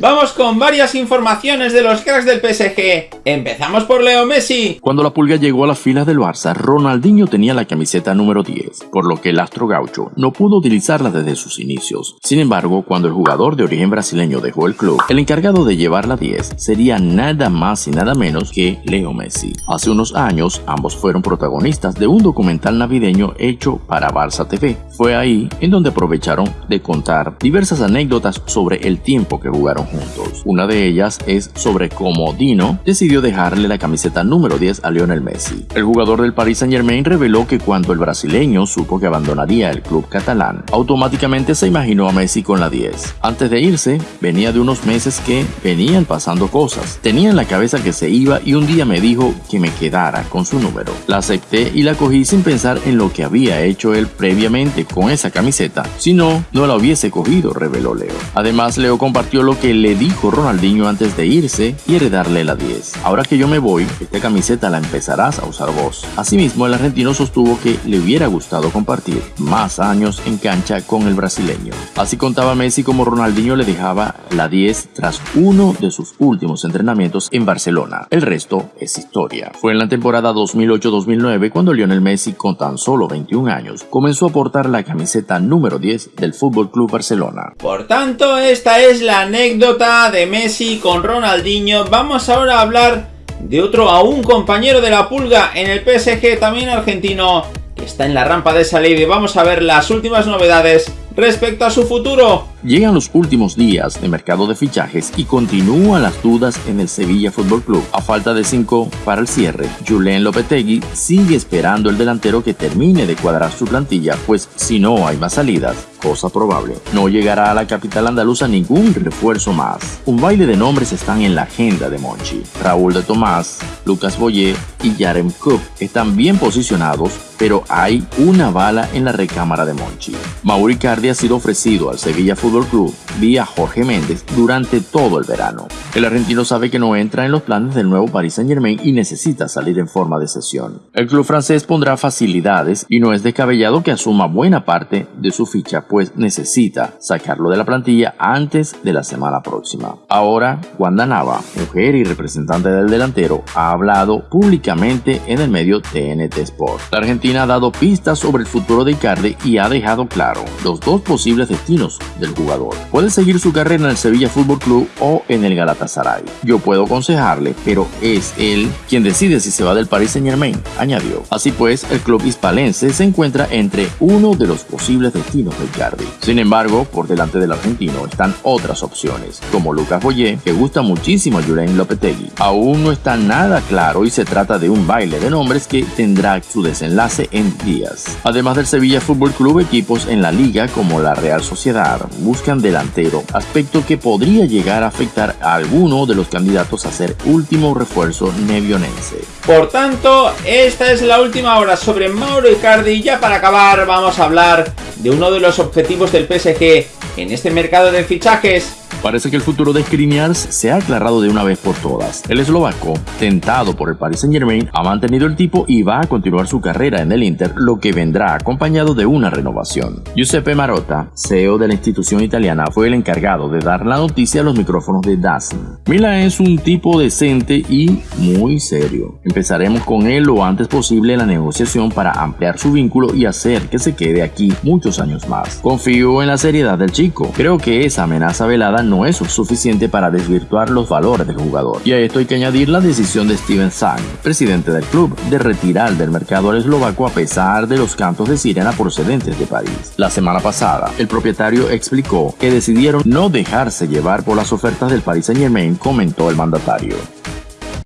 Vamos con varias informaciones de los cracks del PSG. Empezamos por Leo Messi. Cuando la pulga llegó a las filas del Barça, Ronaldinho tenía la camiseta número 10, por lo que el astro gaucho no pudo utilizarla desde sus inicios. Sin embargo, cuando el jugador de origen brasileño dejó el club, el encargado de llevar la 10 sería nada más y nada menos que Leo Messi. Hace unos años, ambos fueron protagonistas de un documental navideño hecho para Barça TV. Fue ahí en donde aprovecharon de contar diversas anécdotas sobre el tiempo que jugaron juntos. Una de ellas es sobre cómo Dino decidió dejarle la camiseta número 10 a Lionel Messi. El jugador del Paris Saint Germain reveló que cuando el brasileño supo que abandonaría el club catalán, automáticamente se imaginó a Messi con la 10. Antes de irse, venía de unos meses que venían pasando cosas. Tenía en la cabeza que se iba y un día me dijo que me quedara con su número. La acepté y la cogí sin pensar en lo que había hecho él previamente con esa camiseta. Si no, no la hubiese cogido, reveló Leo. Además, Leo compartió lo que le dijo Ronaldinho antes de irse y heredarle la 10. Ahora que yo me voy, esta camiseta la empezarás a usar vos. Asimismo, el argentino sostuvo que le hubiera gustado compartir más años en cancha con el brasileño. Así contaba Messi como Ronaldinho le dejaba la 10 tras uno de sus últimos entrenamientos en Barcelona. El resto es historia. Fue en la temporada 2008-2009 cuando Lionel Messi, con tan solo 21 años, comenzó a portar la camiseta número 10 del Fútbol Club Barcelona. Por tanto, esta es la anécdota de Messi con Ronaldinho. Vamos ahora a hablar de otro aún compañero de la pulga en el PSG, también argentino, que está en la rampa de salida y vamos a ver las últimas novedades respecto a su futuro. Llegan los últimos días de mercado de fichajes y continúan las dudas en el Sevilla Fútbol Club. A falta de cinco para el cierre, Julen Lopetegui sigue esperando el delantero que termine de cuadrar su plantilla, pues si no hay más salidas, cosa probable, no llegará a la capital andaluza ningún refuerzo más. Un baile de nombres están en la agenda de Monchi. Raúl de Tomás, Lucas Boyer y Yarem Cook están bien posicionados, pero hay una bala en la recámara de Monchi. Mauri Cardi ha sido ofrecido al Sevilla Fútbol Fútbol Club vía Jorge Méndez durante todo el verano. El argentino sabe que no entra en los planes del nuevo Paris Saint Germain y necesita salir en forma de sesión. El club francés pondrá facilidades y no es descabellado que asuma buena parte de su ficha, pues necesita sacarlo de la plantilla antes de la semana próxima. Ahora, Wanda Nava, mujer y representante del delantero, ha hablado públicamente en el medio TNT Sport. La Argentina ha dado pistas sobre el futuro de Icardi y ha dejado claro los dos posibles destinos del jugador. Puede seguir su carrera en el Sevilla Fútbol Club o en el Galatasaray. Yo puedo aconsejarle, pero es él quien decide si se va del Paris Saint Germain, añadió. Así pues, el club hispalense se encuentra entre uno de los posibles destinos de Icardi. Sin embargo, por delante del argentino están otras opciones, como Lucas Boyer, que gusta muchísimo a Julen Lopetegui. Aún no está nada claro y se trata de un baile de nombres que tendrá su desenlace en días. Además del Sevilla Fútbol Club, equipos en la liga como la Real Sociedad, buscan delantero, aspecto que podría llegar a afectar a alguno de los candidatos a ser último refuerzo nevionense. Por tanto, esta es la última hora sobre Mauro Icardi. Ya para acabar, vamos a hablar de uno de los objetivos del PSG en este mercado de fichajes Parece que el futuro de Skriniar se ha aclarado de una vez por todas. El eslovaco, tentado por el Paris Saint Germain, ha mantenido el tipo y va a continuar su carrera en el Inter, lo que vendrá acompañado de una renovación. Giuseppe Marotta, CEO de la institución italiana, fue el encargado de dar la noticia a los micrófonos de DAZN. Mila es un tipo decente y muy serio. Empezaremos con él lo antes posible la negociación para ampliar su vínculo y hacer que se quede aquí muchos años más. Confío en la seriedad del chico. Creo que esa amenaza velada no es suficiente para desvirtuar los valores del jugador. Y a esto hay que añadir la decisión de Steven Sang, presidente del club, de retirar del mercado al eslovaco a pesar de los cantos de sirena procedentes de París. La semana pasada, el propietario explicó que decidieron no dejarse llevar por las ofertas del Paris Saint Germain, comentó el mandatario.